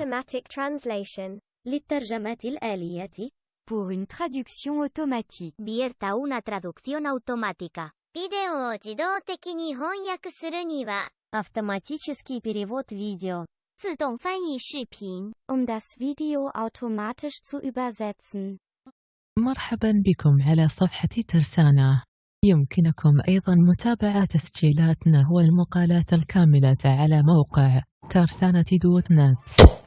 automatic translation. للترجمات الآلية Pour une traduction automatique. Vierta una traducción automática. ビデオを自動的に翻訳するには、 Автоматический перевод видео. 自动翻译视频。 Um das Video automatisch zu übersetzen. مرحبا بكم على صفحة ترسانة. يمكنكم أيضا متابعة تسجيلاتنا والمقالات الكاملة على موقع ترسانة دوت نت.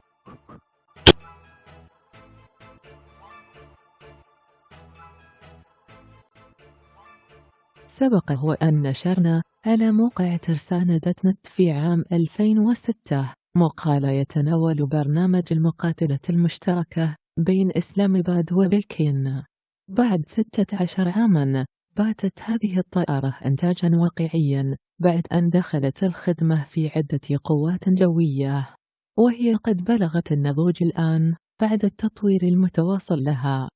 سبق وأن نشرنا على موقع ترسانة نت في عام 2006 مقال يتناول برنامج المقاتلة المشتركة بين إسلام باد وبكين بعد 16 عاما باتت هذه الطائرة إنتاجا واقعيا بعد أن دخلت الخدمة في عدة قوات جوية. وهي قد بلغت النضوج الآن بعد التطوير المتواصل لها.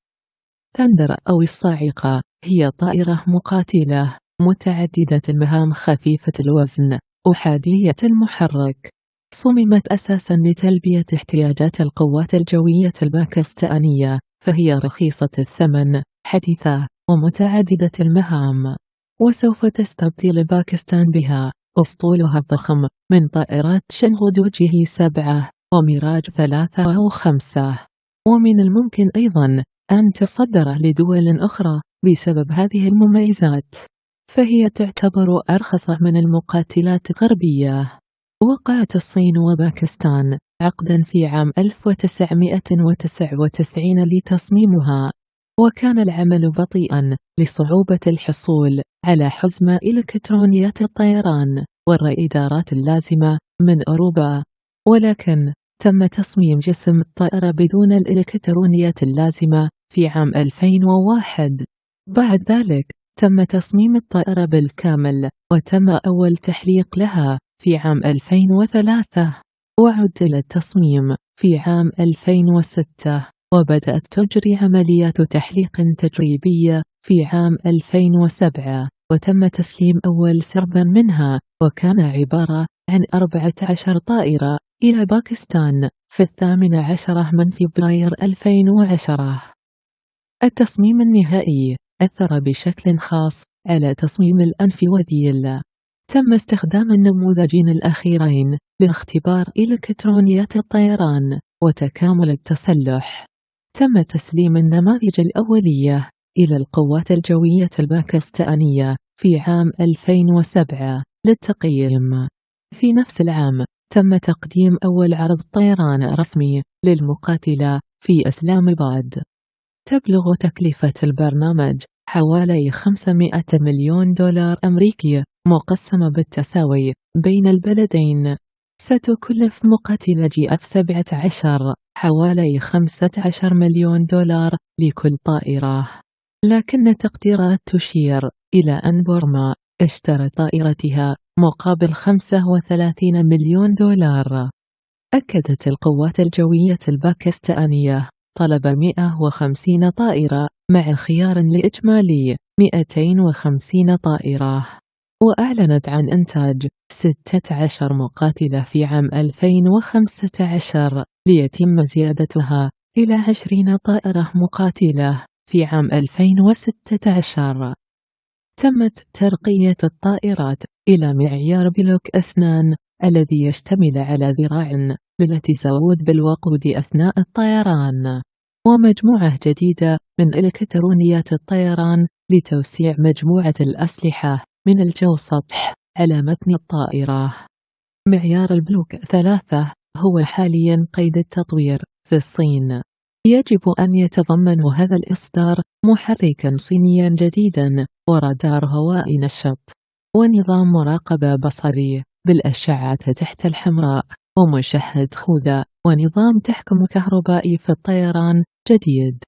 تندر أو الصاعقة هي طائرة مقاتلة متعددة المهام خفيفة الوزن أحادية المحرك. صممت أساسا لتلبية احتياجات القوات الجوية الباكستانية فهي رخيصة الثمن حديثة ومتعددة المهام. وسوف تستبدل باكستان بها. أسطولها الضخم من طائرات شنغدوجه سبعة وميراج ثلاثة أو خمسة ومن الممكن أيضا أن تصدر لدول أخرى. بسبب هذه المميزات فهي تعتبر أرخص من المقاتلات الغربية وقعت الصين وباكستان عقدا في عام 1999 لتصميمها وكان العمل بطيئا لصعوبة الحصول على حزمة إلكترونيات الطيران والرادارات اللازمة من أوروبا. ولكن تم تصميم جسم الطائرة بدون الإلكترونيات اللازمة في عام 2001 بعد ذلك تم تصميم الطائرة بالكامل وتم أول تحليق لها في عام 2003 وعدل التصميم في عام 2006 وبدأت تجري عمليات تحليق تجريبية في عام 2007 وتم تسليم أول سرب منها وكان عبارة عن 14 طائرة إلى باكستان في الثامن عشر من فبراير 2010 التصميم النهائي أثر بشكل خاص. على تصميم الأنف والذيل تم استخدام النموذجين الأخيرين لاختبار إلكترونيات الطيران وتكامل التسلح. تم تسليم النماذج الأولية إلى القوات الجوية الباكستانية في عام 2007 للتقييم. في نفس العام تم تقديم أول عرض طيران رسمي للمقاتلة في إسلام باد. تبلغ تكلفة البرنامج حوالي 500 مليون دولار أمريكي مقسمة بالتساوي بين البلدين. ستكلف مقاتلة جي إف 17 حوالي 15 مليون دولار لكل طائرة. لكن التقديرات تشير إلى أن بورما اشترى طائرتها مقابل 35 مليون دولار. أكدت القوات الجوية الباكستانية طلب 150 طائرة مع خيار لإجمالي 250 طائرة. وأعلنت عن إنتاج 16 مقاتلة في عام 2015 ليتم زيادتها إلى 20 طائرة مقاتلة في عام 2016 تمت ترقية الطائرات إلى معيار بلوك أثنان الذي يشتمل على ذراع للتزود بالوقود أثناء الطيران. ومجموعة جديدة من إلكترونيات الطيران لتوسيع مجموعة الأسلحة من الجو سطح على متن الطائرة. معيار البلوك ثلاثة هو حاليا قيد التطوير في الصين. يجب أن يتضمن هذا الإصدار محركا صينيا جديدا ورادار هواء نشط ونظام مراقبة بصري بالأشعة تحت الحمراء ومشهد خوذة ونظام تحكم كهربائي في الطيران جديد.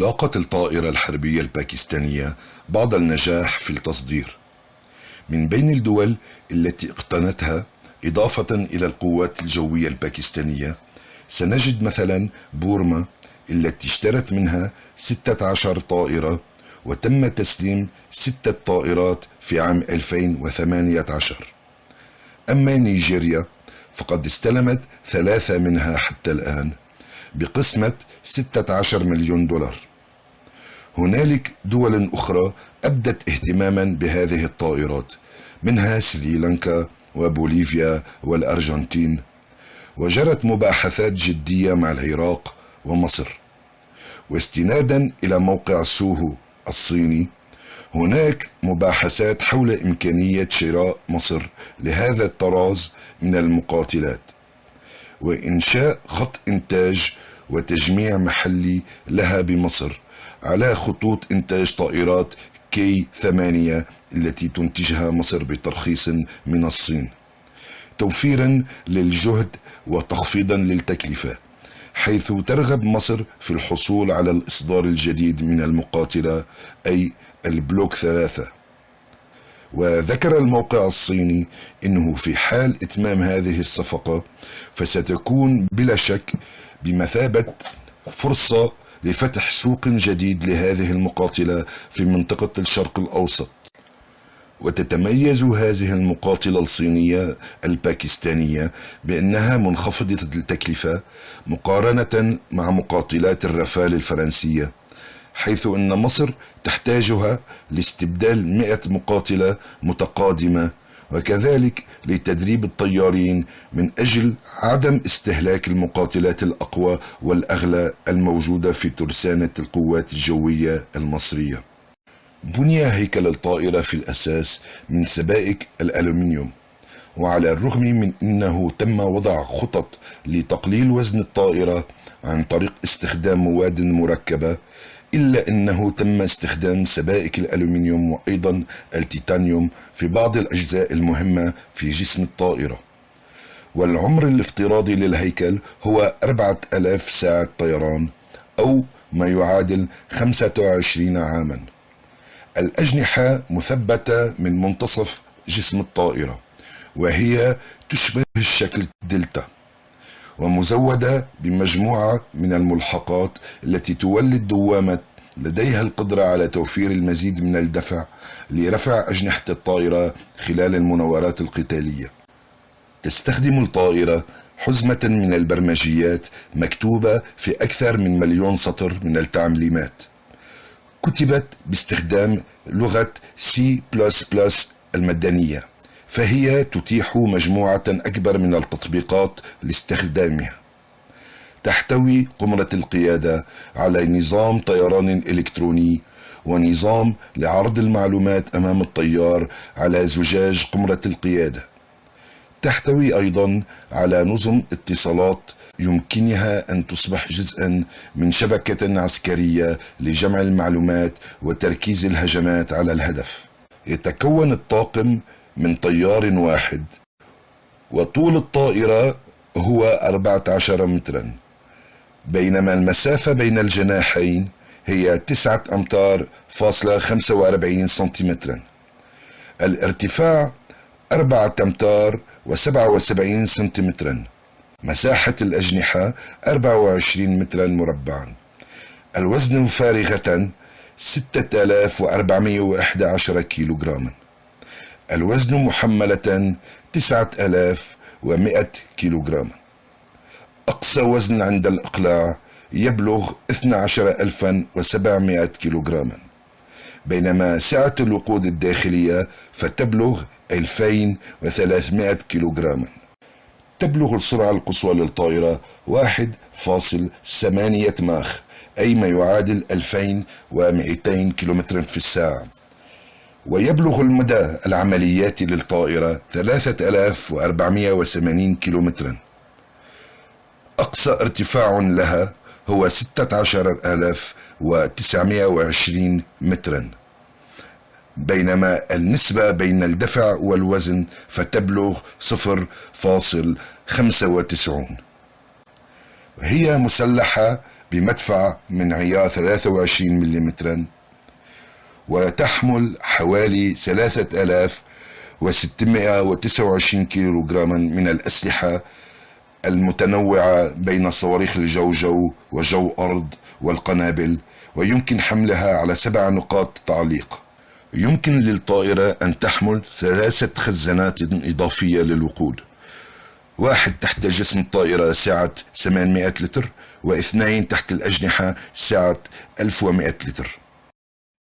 لاقت الطائرة الحربية الباكستانية بعض النجاح في التصدير. من بين الدول التي اقتنتها إضافة إلى القوات الجوية الباكستانية سنجد مثلا بورما التي اشترت منها 16 طائرة وتم تسليم ستة طائرات في عام 2018 أما نيجيريا فقد استلمت ثلاثة منها حتى الآن بقسمة 16 مليون دولار. هنالك دول أخرى أبدت اهتماما بهذه الطائرات منها سريلانكا وبوليفيا والأرجنتين وجرت مباحثات جدية مع العراق ومصر. واستنادا إلى موقع سوهو الصيني هناك مباحثات حول إمكانية شراء مصر لهذا الطراز من المقاتلات وإنشاء خط إنتاج وتجميع محلي لها بمصر على خطوط إنتاج طائرات كي 8 التي تنتجها مصر بترخيص من الصين توفيرا للجهد وتخفيضا للتكلفة. حيث ترغب مصر في الحصول على الإصدار الجديد من المقاتلة أي البلوك ثلاثة. وذكر الموقع الصيني إنه في حال إتمام هذه الصفقة فستكون بلا شك بمثابة فرصة لفتح سوق جديد لهذه المقاتلة في منطقة الشرق الأوسط. وتتميز هذه المقاتلة الصينية الباكستانية بأنها منخفضة التكلفة مقارنة مع مقاتلات الرفال الفرنسية حيث أن مصر تحتاجها لاستبدال 100 مقاتلة متقادمة وكذلك لتدريب الطيارين من أجل عدم استهلاك المقاتلات الأقوى والأغلى الموجودة في ترسانة القوات الجوية المصرية. بني هيكل الطائرة في الأساس من سبائك الألومنيوم وعلى الرغم من أنه تم وضع خطط لتقليل وزن الطائرة عن طريق استخدام مواد مركبة إلا أنه تم استخدام سبائك الألومنيوم وأيضا التيتانيوم في بعض الأجزاء المهمة في جسم الطائرة. والعمر الافتراضي للهيكل هو 4000 ساعة طيران أو ما يعادل 25 عاما. الأجنحة مثبتة من منتصف جسم الطائرة وهي تشبه الشكل دلتا ومزودة بمجموعة من الملحقات التي تولد دوامة لديها القدرة على توفير المزيد من الدفع لرفع أجنحة الطائرة خلال المناورات القتالية. تستخدم الطائرة حزمة من البرمجيات مكتوبة في أكثر من مليون سطر من التعليمات. كتبت باستخدام لغة C++ المدنية. فهي تتيح مجموعة أكبر من التطبيقات لاستخدامها تحتوي قمرة القيادة على نظام طيران إلكتروني ونظام لعرض المعلومات أمام الطيار على زجاج قمرة القيادة تحتوي أيضا على نظم اتصالات يمكنها أن تصبح جزءا من شبكة عسكرية لجمع المعلومات وتركيز الهجمات على الهدف. يتكون الطاقم من طيار واحد وطول الطائرة هو 14 مترا. بينما المسافة بين الجناحين هي 9 أمتار فاصلة 45 سنتيمترا. الارتفاع 4 أمتار و77 سنتيمترا. مساحة الأجنحة 24 مترا مربعا. الوزن فارغة 6411 كيلوغراما. الوزن محملة 9100 كيلوغرام أقصى وزن عند الإقلاع يبلغ 12700 كيلوغراما. بينما سعة الوقود الداخلية فتبلغ 2300 كيلوغراما. تبلغ السرعة القصوى للطائرة 1.8 ماخ أي ما يعادل 2200 كيلومتر في الساعة. ويبلغ المدى العملياتي للطائرة 3480 كيلومترا. أقصى ارتفاع لها هو 16920 مترا. بينما النسبة بين الدفع والوزن فتبلغ 0.95 هي مسلحة بمدفع من عيار 23 ملم وتحمل حوالي 3629 كيلوغراما من الأسلحة المتنوعة بين صواريخ الجو جو وجو أرض والقنابل ويمكن حملها على سبع نقاط تعليق. يمكن للطائرة أن تحمل ثلاثة خزانات إضافية للوقود. واحد تحت جسم الطائرة سعة 800 لتر واثنين تحت الأجنحة سعة 1100 لتر.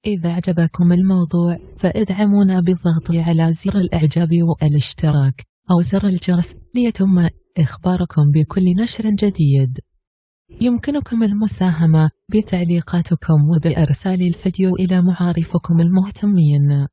إذا أعجبكم الموضوع فإدعمونا بالضغط على زر الإعجاب والاشتراك أو زر الجرس ليتم إخباركم بكل نشر جديد. يمكنكم المساهمة بتعليقاتكم وبإرسال الفيديو إلى معارفكم المهتمين.